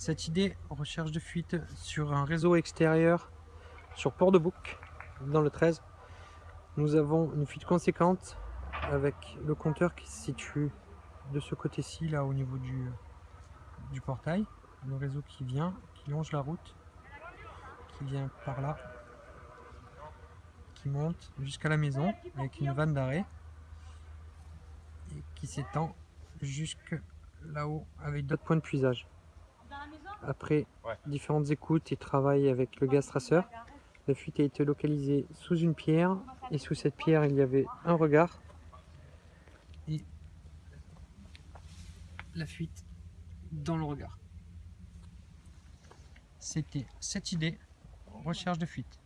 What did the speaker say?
Cette idée, recherche de fuite sur un réseau extérieur sur Port-de-Bouc, dans le 13. Nous avons une fuite conséquente avec le compteur qui se situe de ce côté-ci, là au niveau du, du portail. Le réseau qui vient, qui longe la route, qui vient par là, qui monte jusqu'à la maison avec une vanne d'arrêt et qui s'étend jusque là-haut avec d'autres points de puisage. Après différentes écoutes et travail avec le gaz traceur, la fuite a été localisée sous une pierre et sous cette pierre il y avait un regard et la fuite dans le regard. C'était cette idée, recherche de fuite.